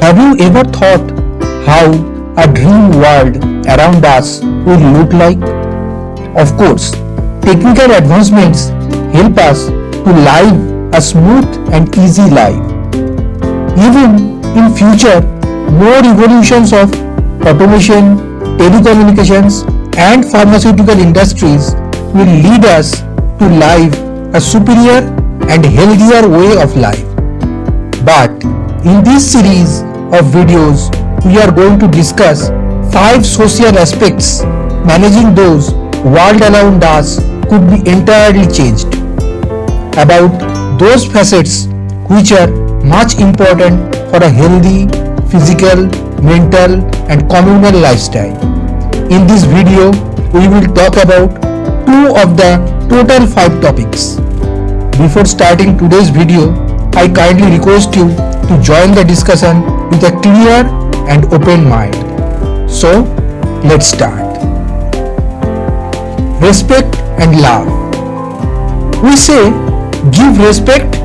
Have you ever thought how a dream world around us would look like? Of course, technical advancements help us to live a smooth and easy life. Even in future, more evolutions of automation, telecommunications and pharmaceutical industries will lead us to live a superior and healthier way of life. But in this series of videos, we are going to discuss 5 social aspects managing those world around us could be entirely changed. About those facets which are much important for a healthy physical, mental and communal lifestyle. In this video, we will talk about two of the total 5 topics. Before starting today's video, I kindly request you to join the discussion with a clear and open mind. So, let's start. Respect and love. We say give respect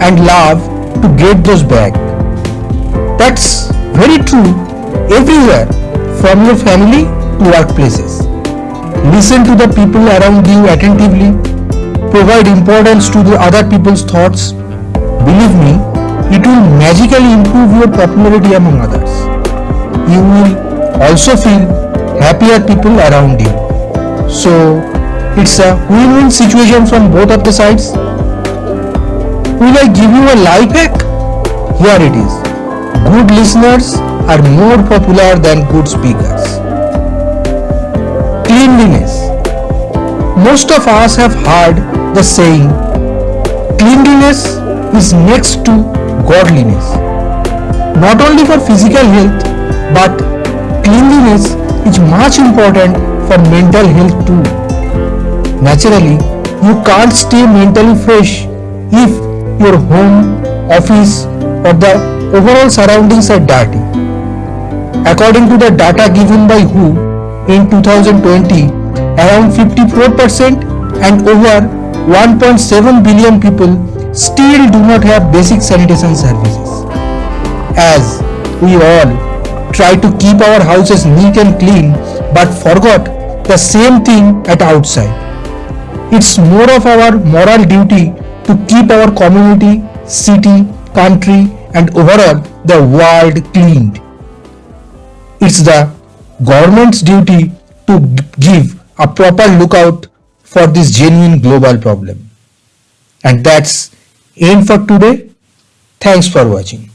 and love to get those back. That's very true everywhere from your family to workplaces. Listen to the people around you attentively. Provide importance to the other people's thoughts. Believe me, magically improve your popularity among others. You will also feel happier people around you. So, it's a win-win situation from both of the sides. Will I give you a life hack? Here it is. Good listeners are more popular than good speakers. Cleanliness. Most of us have heard the saying, cleanliness is next to godliness. Not only for physical health, but cleanliness is much important for mental health too. Naturally, you can't stay mentally fresh if your home, office or the overall surroundings are dirty. According to the data given by WHO in 2020, around 54% and over 1.7 billion people still do not have basic sanitation services. As we all try to keep our houses neat and clean but forgot the same thing at outside. It's more of our moral duty to keep our community, city, country and overall the world cleaned. It's the government's duty to give a proper lookout for this genuine global problem. And that's end for today. Thanks for watching.